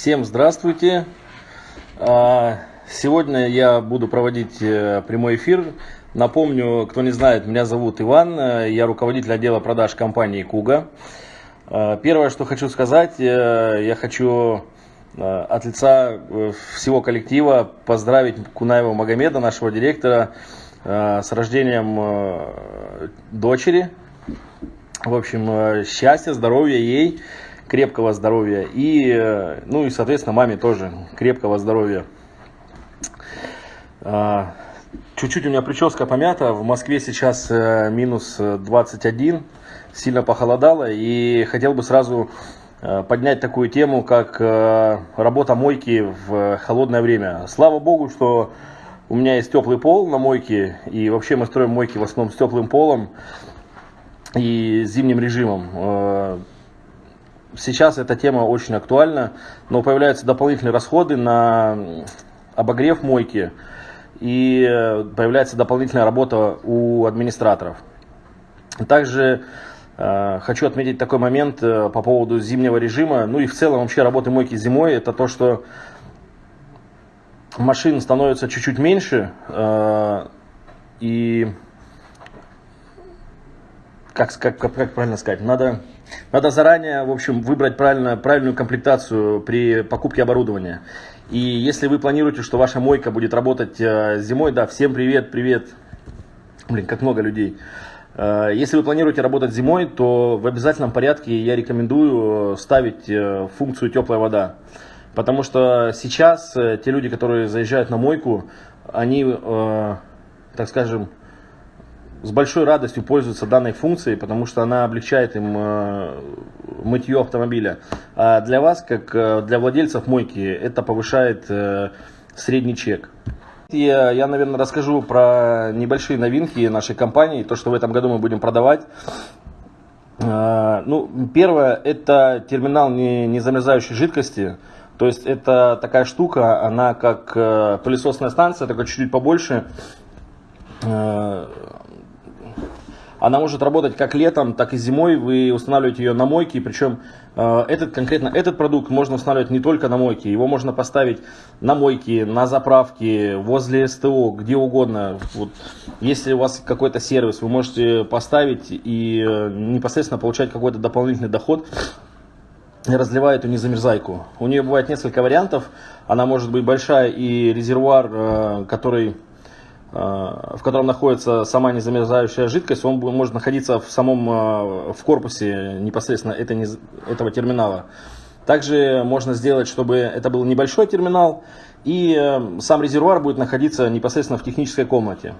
Всем здравствуйте! А, сегодня я буду проводить э, прямой эфир. Напомню, кто не знает, меня зовут Иван, э, я руководитель отдела продаж компании Куга. А, первое, что хочу сказать, э, я хочу от лица всего коллектива поздравить Кунаева Магомеда, нашего директора, с рождением дочери. В общем, счастья, здоровья ей крепкого здоровья. И, э, ну и, соответственно, маме тоже крепкого здоровья. А, чуть-чуть у меня прическа помята. В Москве сейчас э, минус 21. Сильно похолодало. И хотел бы сразу э, поднять такую тему, как работа мойки в холодное время. Слава богу, что у меня есть теплый пол на мойке. И вообще мы строим мойки в основном с теплым полом и зимним режимом сейчас эта тема очень актуальна, но появляются дополнительные расходы на обогрев мойки и появляется дополнительная работа у администраторов. Также э, хочу отметить такой момент э, по поводу зимнего режима, ну и в целом вообще работы мойки зимой, это то, что машин становится чуть-чуть меньше, э, и как, как, как правильно сказать, надо надо заранее, в общем, выбрать правильно, правильную комплектацию при покупке оборудования. И если вы планируете, что ваша мойка будет работать э, зимой, да, всем привет, привет. Блин, как много людей. Э, если вы планируете работать зимой, то в обязательном порядке я рекомендую ставить э, функцию теплая вода. Потому что сейчас те люди, которые заезжают на мойку, они, так скажем, с большой радостью пользуются данной функцией, потому что она облегчает им э, мытье автомобиля. А для вас, как э, для владельцев мойки, это повышает э, средний чек. Я, я, наверное, расскажу про небольшие новинки нашей компании, то, что в этом году мы будем продавать. Ну, первое, это терминал не, замерзающей жидкости. То есть это такая штука, она как пылесосная станция, только чуть-чуть побольше она может работать как летом, так и зимой. Вы устанавливаете ее на мойке, причем э, этот конкретно этот продукт можно устанавливать не только на мойке, его можно поставить на мойке, на заправке, возле СТО, где угодно. Вот, если у вас какой-то сервис, вы можете поставить и э, непосредственно получать какой-то дополнительный доход разливая эту незамерзайку. У нее бывает несколько вариантов. Она может быть большая и резервуар, э, который в котором находится сама незамерзающая жидкость, он может находиться в самом э, в корпусе непосредственно этой, этого терминала. Также можно сделать, чтобы это был небольшой терминал, и э, сам резервуар будет находиться непосредственно в технической комнате.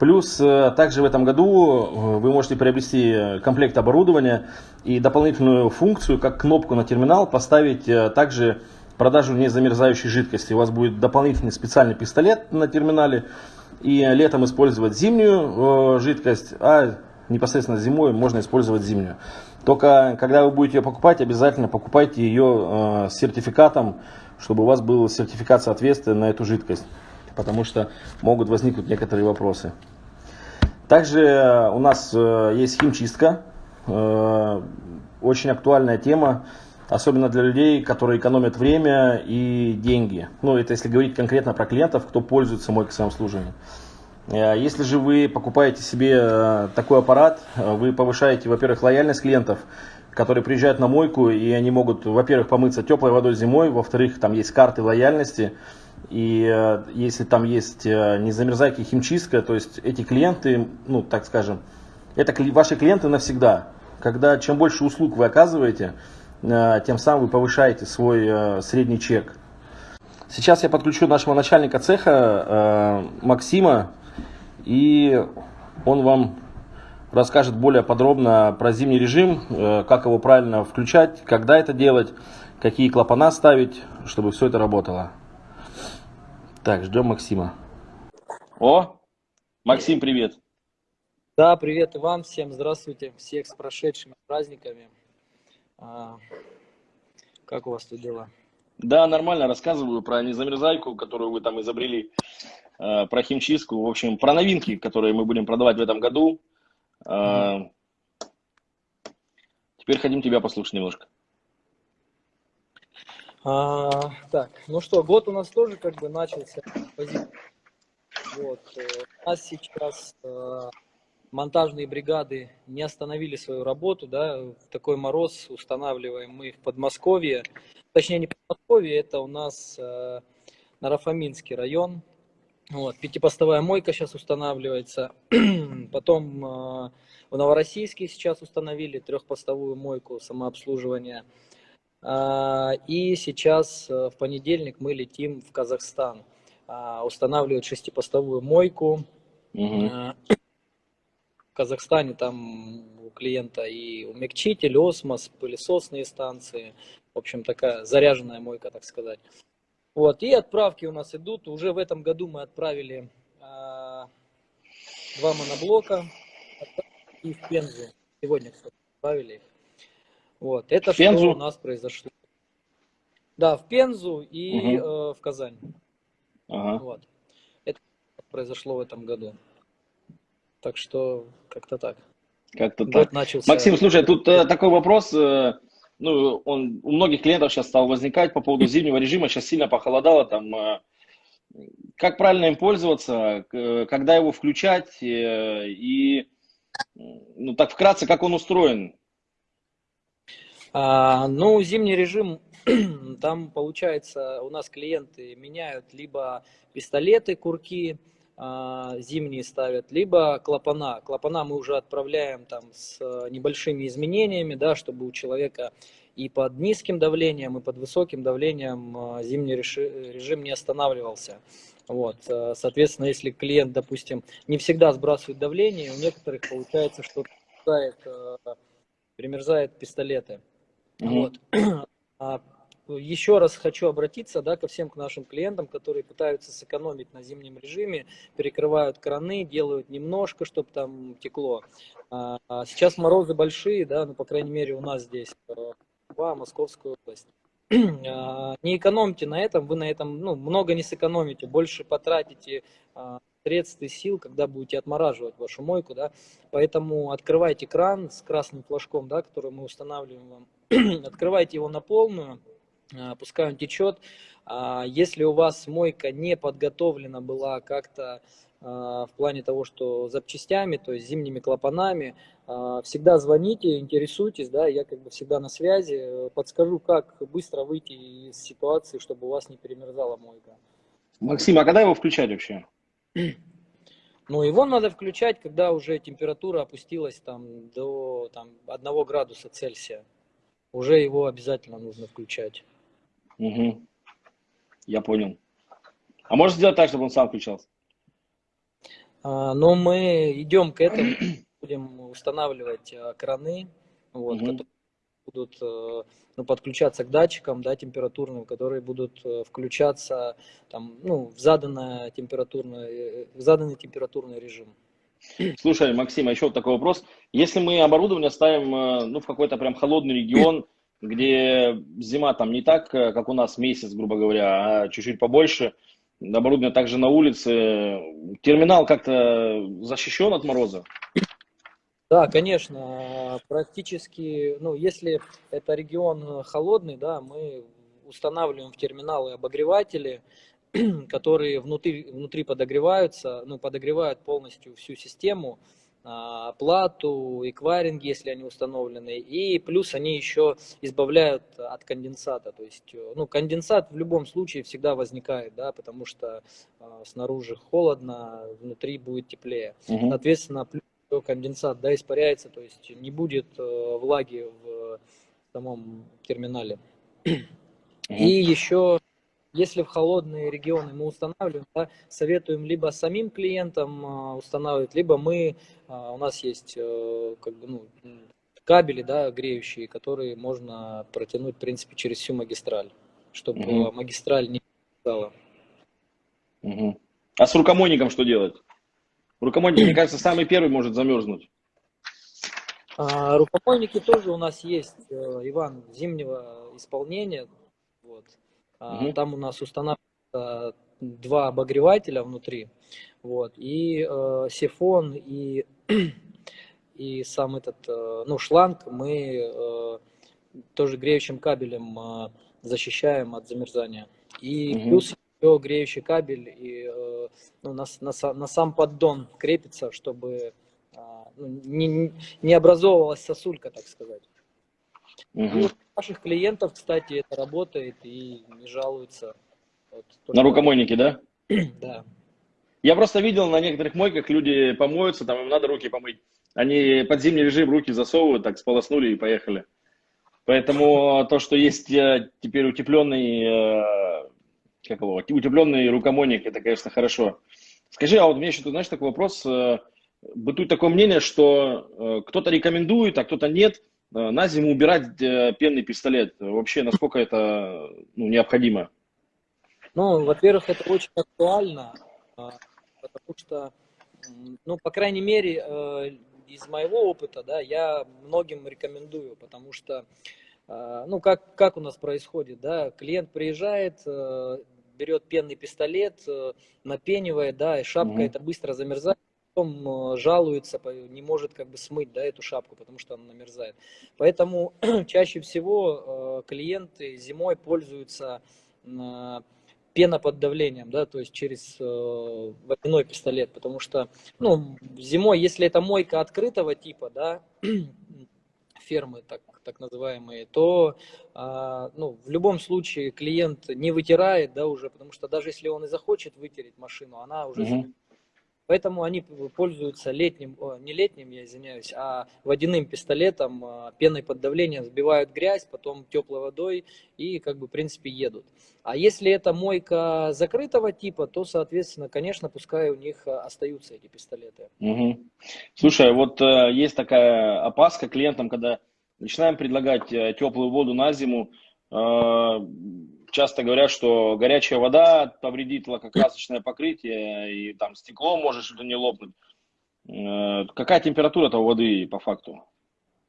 Плюс также в этом году вы можете приобрести комплект оборудования и дополнительную функцию, как кнопку на терминал, поставить также продажу незамерзающей жидкости. У вас будет дополнительный специальный пистолет на терминале, и летом использовать зимнюю э, жидкость, а непосредственно зимой можно использовать зимнюю. Только когда вы будете ее покупать, обязательно покупайте ее э, с сертификатом, чтобы у вас был сертификат соответствия на эту жидкость, потому что могут возникнуть некоторые вопросы. Также у нас э, есть химчистка, очень актуальная тема особенно для людей, которые экономят время и деньги. Ну, это если говорить конкретно про клиентов, кто пользуется мойкой самообслуживания. Э, если же вы покупаете себе э, такой аппарат, э, вы повышаете, во-первых, лояльность клиентов, которые приезжают на мойку, и они могут, во-первых, помыться теплой водой зимой, во-вторых, там есть карты лояльности, и если там есть незамерзайки химчистка, то есть эти клиенты, ну, так скажем, это ваши клиенты навсегда. Когда чем больше услуг вы оказываете, тем самым вы повышаете свой э, средний чек. Сейчас я подключу нашего начальника цеха э, Максима, и он вам расскажет более подробно про зимний режим, как его правильно включать, когда это делать, какие клапана ставить, чтобы все это работало. Так, ждем Максима. О, Максим, привет. Да, привет, Иван, всем здравствуйте, всех с прошедшими праздниками. А, как у вас тут дела? Да, нормально, рассказываю про незамерзайку, которую вы там изобрели, э, про химчистку, в общем, про новинки, которые мы будем продавать в этом году. Mm-hmm. Теперь хотим тебя послушать немножко. А, так, ну что, год у нас тоже как бы начался. Вот. Э, у нас сейчас э, монтажные бригады не остановили свою работу, да, в такой мороз устанавливаем мы в Подмосковье, точнее не Подмосковье, это у нас э, Нарафаминский район, вот, пятипостовая мойка сейчас устанавливается, потом э, в Новороссийске сейчас установили трехпостовую мойку самообслуживания, э, и сейчас э, в понедельник мы летим в Казахстан, э, устанавливать шестипостовую мойку, угу. Казахстане там у клиента и умягчитель, осмос, пылесосные станции. В общем, такая заряженная мойка, так сказать. Вот, и отправки у нас идут. Уже в этом году мы отправили а, два моноблока и в Пензу. Сегодня, кстати, отправили их. Вот, это в Пензу? что у нас произошло. Да, в Пензу и угу. э, в Казань. Ага. Вот. Это произошло в этом году. Так что как-то так. Как-то так. Начался... Максим, слушай, тут э, такой вопрос. Э, ну, он у многих клиентов сейчас стал возникать по поводу зимнего режима. Сейчас сильно похолодало. Там, э, как правильно им пользоваться, э, когда его включать э, и, ну, так вкратце, как он устроен? А, ну, зимний режим, там получается, у нас клиенты меняют либо пистолеты, курки, зимние ставят, либо клапана. Клапана мы уже отправляем там с э, небольшими изменениями, да, чтобы у человека и под низким давлением, и под высоким давлением а, зимний режим не останавливался. Вот, э, соответственно, если клиент, допустим, не всегда сбрасывает давление, у некоторых получается, что примерзает, э, примерзает пистолеты. Mm-hmm. Вот. Еще раз хочу обратиться да, ко всем к нашим клиентам, которые пытаются сэкономить на зимнем режиме, перекрывают краны, делают немножко, чтобы там текло. А, а сейчас морозы большие, да, ну, по крайней мере, у нас здесь, э, в Московскую область. А, не экономьте на этом, вы на этом ну, много не сэкономите, больше потратите средств и сил, когда будете отмораживать вашу мойку, да, поэтому открывайте кран с красным флажком, да, который мы устанавливаем вам, открывайте его на полную, пускай он течет. А, если у вас мойка не подготовлена была как-то а, в плане того, что запчастями, то есть зимними клапанами, всегда звоните, интересуйтесь, да, я как бы всегда на связи, подскажу, как быстро выйти из ситуации, чтобы у вас не перемерзала мойка. Максим, а когда его включать вообще? Ну, его надо включать, когда уже температура опустилась там до там, 1 градуса Цельсия. Уже его обязательно нужно включать. Угу. Я понял. А можешь сделать так, чтобы он сам включался? А, ну, мы идем к этому, будем устанавливать а, краны, вот, угу. которые будут а, ну, подключаться к датчикам да, температурным, которые будут а, включаться там, ну, в, заданное температурное, в заданный температурный режим. Слушай, Максим, а еще вот такой вопрос. Если мы оборудование ставим ну, в какой-то прям холодный регион, где зима там не так, э, как у нас месяц, грубо говоря, а чуть-чуть побольше. Оборудование также на улице. Терминал как-то защищен от мороза? Да, конечно, практически, ну, если это регион холодный, да, мы устанавливаем в терминалы обогреватели, которые внутри, внутри подогреваются, ну, подогревают полностью всю систему, плату, эквайринг, если они установлены, и плюс они еще избавляют от конденсата, то есть, э, ну, конденсат в любом случае всегда возникает, да, потому что э, снаружи холодно, внутри будет теплее, угу. соответственно, плюс конденсат, да, испаряется, то есть не будет э, влаги в самом терминале. Угу. И еще если в холодные регионы мы устанавливаем, да, советуем либо самим клиентам а, устанавливать, либо мы, а, у нас есть э, как бы, ну, кабели да, греющие, которые можно протянуть, в принципе, через всю магистраль, чтобы угу. магистраль не стала. Угу. А с рукомойником что делать? Рукомойник, мне кажется, самый первый может замерзнуть. А, рукомойники тоже у нас есть, э, Иван, зимнего исполнения. Вот. Угу. Там у нас устанавливается два обогревателя внутри, вот, и э, сифон, и, и сам этот, э, ну, шланг мы э, тоже греющим кабелем э, защищаем от замерзания. И угу. плюс еще греющий кабель и ну, на, на, на сам поддон крепится, чтобы ну, не, не образовывалась сосулька, так сказать. Угу. Наших клиентов, кстати, это работает и не жалуются. Вот, На рукомойнике, да? да. Я просто видел на некоторых мойках люди помоются, там им надо руки помыть. Они под зимний режим руки засовывают, так сполоснули и поехали. Поэтому то, что есть э, теперь утепленный, э, как его, утепленный рукомойник, это, конечно, хорошо. Скажи, а вот у меня еще, ты знаешь, такой вопрос. Э, бытует такое мнение, что кто-то рекомендует, а кто-то нет на зиму убирать пенный пистолет. Вообще, насколько это ну, необходимо? Ну, во-первых, это очень актуально, а, потому что, ну, по крайней мере, э, из моего опыта, да, я многим рекомендую, потому что, а, ну, как, как у нас происходит, да, клиент приезжает, э, берет пенный пистолет, э, напенивает, да, и шапка mm-hmm. это быстро замерзает, потом жалуется, не может как бы смыть, да, эту шапку, потому что она намерзает. Поэтому чаще всего клиенты зимой пользуются пена под давлением, да, то есть через э, водяной пистолет, потому что, ну, зимой, если это мойка открытого типа, да, фермы так, так называемые, то, э, ну, в любом случае клиент не вытирает, да, уже, потому что даже если он и захочет вытереть машину, она уже угу. Поэтому они пользуются летним, не летним, я извиняюсь, а водяным пистолетом, а, пеной под давлением, сбивают грязь, потом теплой водой и, как бы, в принципе, едут. А если это мойка закрытого типа, то, соответственно, конечно, пускай у них а, остаются эти пистолеты. Угу. Слушай, вот э, есть такая опаска клиентам, когда начинаем предлагать э, теплую воду на зиму, э, часто говорят, что горячая вода повредит лакокрасочное покрытие, и там стекло может что-то не лопнуть. Э, какая температура этого воды по факту?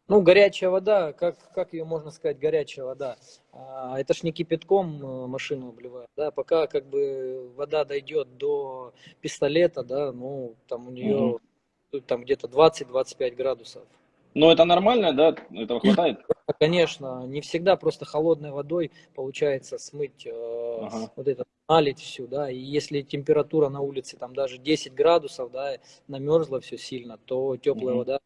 Ну, горячая вода, как, как ее можно сказать, горячая вода? А, это ж не кипятком э, машину обливают, да, пока как бы вода дойдет до пистолета, да, ну, там у нее угу. там где-то 20-25 градусов. Но это нормально, да? Этого хватает? Конечно, не всегда просто холодной водой получается смыть э, ага. вот это, налить всю, да, и если температура на улице там даже 10 градусов, да, намерзла все сильно, то теплая угу. вода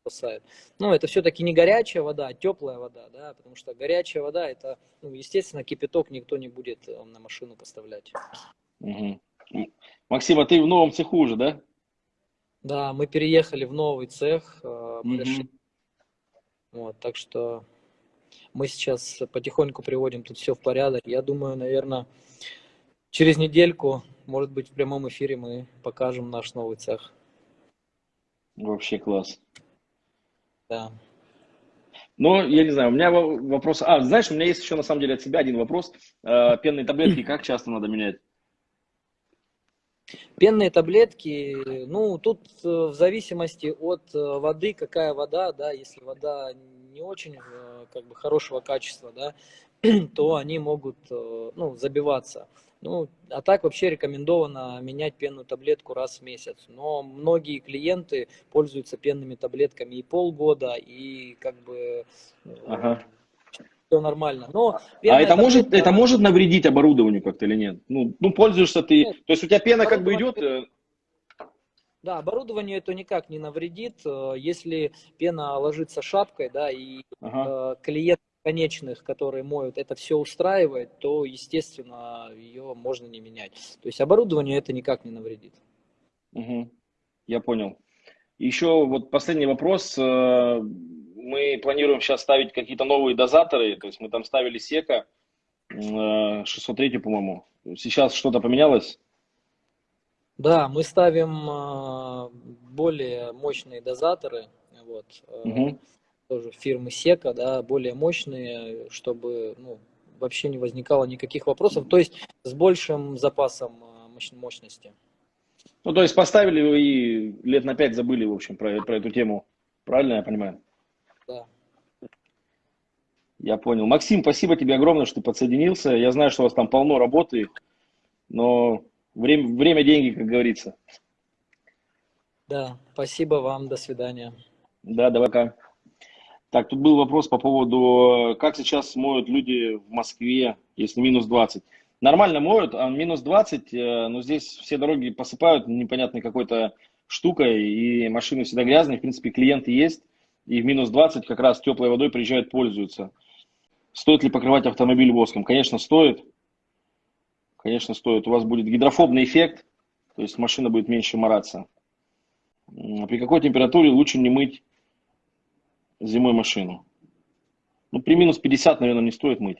спасает. Ну, это все-таки не горячая вода, а теплая вода, да, потому что горячая вода, это, ну, естественно, кипяток никто не будет э, на машину поставлять. Угу. Максим, а ты в новом цеху уже, да? Да, мы переехали в новый цех, мы mm решили. Вот, так что мы сейчас потихоньку приводим тут все в порядок. Я думаю, наверное, через недельку, может быть, в прямом эфире мы покажем наш новый цех. Вообще класс. Да. Но, я не знаю, у меня вопрос... А, знаешь, у меня есть еще на самом деле от себя один вопрос. Э, пенные таблетки как часто надо менять? Пенные таблетки, ну, тут э, в зависимости от э, воды, какая вода, да, если вода не очень э, как бы хорошего качества, да, то они могут, ну, забиваться. Ну, а так вообще рекомендовано менять пенную таблетку раз в месяц. Но многие клиенты пользуются пенными таблетками и полгода, и как бы ага все нормально. Но а это может, это может навредить оборудованию как-то или нет? Ну, ну пользуешься ты, нет. то есть у тебя пена как бы идет... Э, да, оборудованию это никак не навредит, э, если пена ложится шапкой, да, и ага. э, клиент конечных, которые моют, это все устраивает, то, естественно, ее можно не менять. То есть оборудованию это никак не навредит. Угу. Я понял. Еще вот последний вопрос. Мы планируем сейчас ставить какие-то новые дозаторы, то есть мы там ставили сека 603, э, по-моему. Сейчас что-то поменялось? Да, мы ставим э, более мощные дозаторы, вот, угу. тоже фирмы Сека, да, более мощные, чтобы ну, вообще не возникало никаких вопросов, то есть с большим запасом мощности. Ну, то есть поставили вы и лет на пять забыли, в общем, про, про эту тему. Правильно я понимаю? Да. Я понял. Максим, спасибо тебе огромное, что ты подсоединился. Я знаю, что у вас там полно работы, но время, время деньги, как говорится. Да, спасибо вам. До свидания. Да, давай пока. Так, тут был вопрос по поводу, как сейчас моют люди в Москве, если минус 20. Нормально моют, а минус 20, э, но здесь все дороги посыпают непонятной какой-то штукой, и машины всегда грязные. В принципе, клиенты есть, и в минус 20 как раз теплой водой приезжают, пользуются. Стоит ли покрывать автомобиль воском? Конечно, стоит. Конечно, стоит. У вас будет гидрофобный эффект, то есть машина будет меньше мораться. При какой температуре лучше не мыть зимой машину? Ну, при минус 50, наверное, не стоит мыть.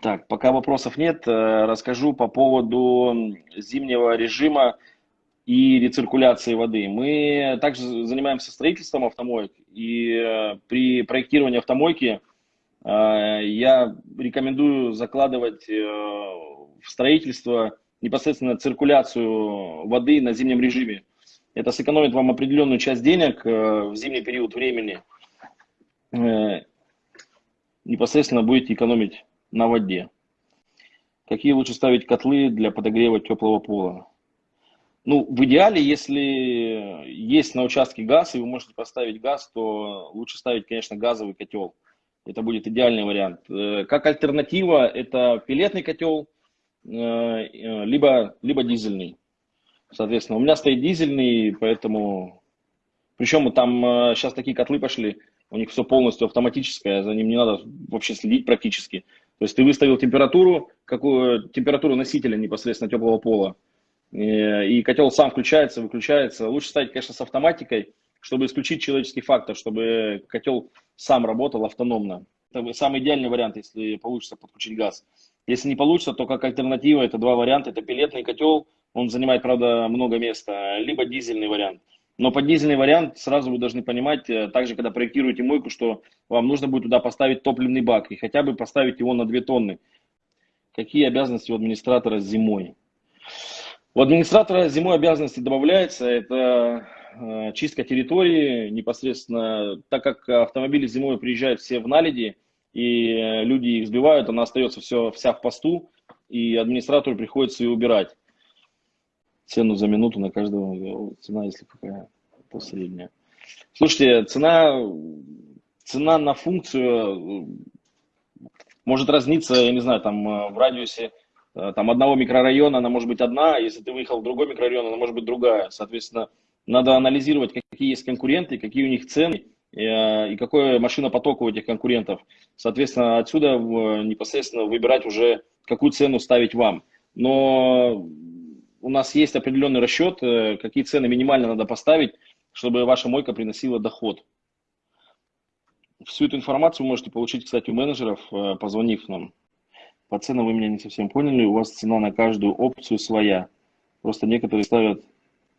Так, пока вопросов нет, э, расскажу по поводу зимнего режима и рециркуляции воды. Мы также занимаемся строительством автомоек, и э, при проектировании автомойки э, я рекомендую закладывать в строительство непосредственно циркуляцию воды на зимнем режиме. Это сэкономит вам определенную часть денег в зимний период времени. Непосредственно будете экономить на воде. Какие лучше ставить котлы для подогрева теплого пола? Ну, в идеале, если есть на участке газ, и вы можете поставить газ, то лучше ставить, конечно, газовый котел. Это будет идеальный вариант. Э, как альтернатива, это пилетный котел, э, э, либо, либо дизельный. Соответственно, у меня стоит дизельный, поэтому... Причем там сейчас такие котлы пошли, у них все полностью автоматическое, за ним не надо вообще следить практически. То есть ты выставил температуру, какую температуру носителя непосредственно теплого пола, и котел сам включается, выключается. Лучше ставить, конечно, с автоматикой, чтобы исключить человеческий фактор, чтобы котел сам работал автономно. Это самый идеальный вариант, если получится подключить газ. Если не получится, то как альтернатива это два варианта. Это пилетный котел, он занимает, правда, много места, либо дизельный вариант. Но под дизельный вариант сразу вы должны понимать, э, также когда проектируете мойку, что вам нужно будет туда поставить топливный бак и хотя бы поставить его на 2 тонны. Какие обязанности у администратора зимой? У администратора зимой обязанности добавляется, это э, чистка территории непосредственно, так как автомобили зимой приезжают все в наледи, и э, люди их сбивают, она остается все, вся в посту, и администратору приходится ее убирать цену за минуту на каждого, цена, если какая, то средняя. Слушайте, цена, цена на функцию может разниться, я не знаю, там э, в радиусе э, там, одного микрорайона она может быть одна, а если ты выехал в другой микрорайон, она может быть другая. Соответственно, надо анализировать, какие есть конкуренты, какие у них цены и, э, и какой машинопоток у этих конкурентов. Соответственно, отсюда непосредственно выбирать уже, какую цену ставить вам. Но у нас есть определенный расчет, э, какие цены минимально надо поставить, чтобы ваша мойка приносила доход. Всю эту информацию вы можете получить, кстати, у менеджеров, э, позвонив нам. По ценам вы меня не совсем поняли, у вас цена на каждую опцию своя. Просто некоторые ставят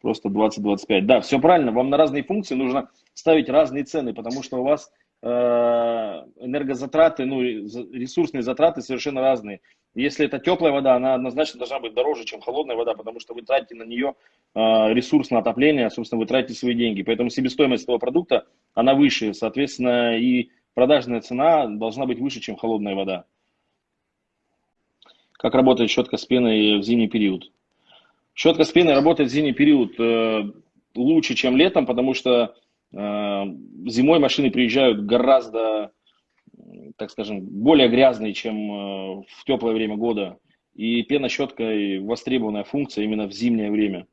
просто 20-25. Да, все правильно, вам на разные функции нужно ставить разные цены, потому что у вас э, энергозатраты, ну, ресурсные затраты совершенно разные. Если это теплая вода, она однозначно должна быть дороже, чем холодная вода, потому что вы тратите на нее э, ресурс на отопление, собственно, вы тратите свои деньги. Поэтому себестоимость этого продукта, она выше, соответственно, и продажная цена должна быть выше, чем холодная вода. Как работает щетка с пеной в зимний период? Щетка с пеной работает в зимний период э, лучше, чем летом, потому что э, зимой машины приезжают гораздо так скажем, более грязный, чем э, в теплое время года. И пена щеткой востребованная функция именно в зимнее время.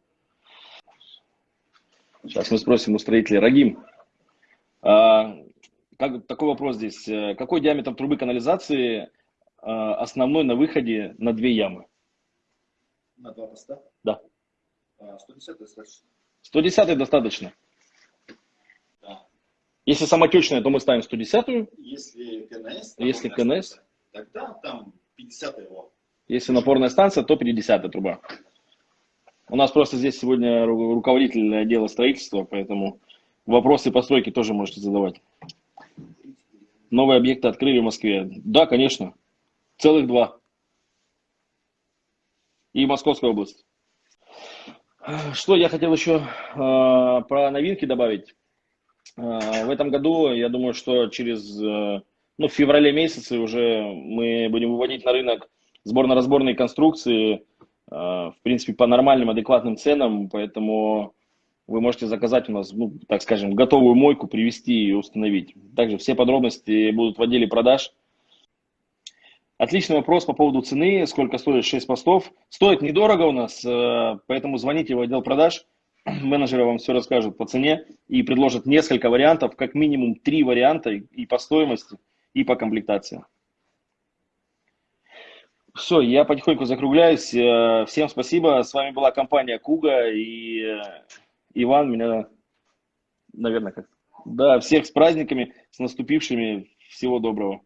Сейчас мы спросим у строителя. Рагим, а, как, такой вопрос здесь. Какой диаметр трубы канализации основной на выходе на две ямы? На два поста? Да. 110 а, достаточно. 110 достаточно. Если самотечная, то мы ставим 110-ю. Если КНС, Если КНС, тогда там 50 его. Если напорная станция, то 50 труба. У нас просто здесь сегодня руководитель отдела строительства, поэтому вопросы по стройке тоже можете задавать. Новые объекты открыли в Москве. Да, конечно. Целых два. И Московская область. Что я хотел еще э, про новинки добавить. Э, в этом году, я думаю, что через, э, ну, в феврале месяце уже мы будем выводить на рынок сборно-разборные конструкции, э, в принципе, по нормальным, адекватным ценам, поэтому вы можете заказать у нас, ну, так скажем, готовую мойку, привезти и установить. Также все подробности будут в отделе продаж. Отличный вопрос по поводу цены, сколько стоит 6 постов. Стоит недорого у нас, э, поэтому звоните в отдел продаж, менеджеры вам все расскажут по цене и предложат несколько вариантов, как минимум три варианта и по стоимости, и по комплектации. Все, я потихоньку закругляюсь. Э, всем спасибо. С вами была компания Куга и э, Иван меня, наверное, как... Да, всех с праздниками, с наступившими. Всего доброго.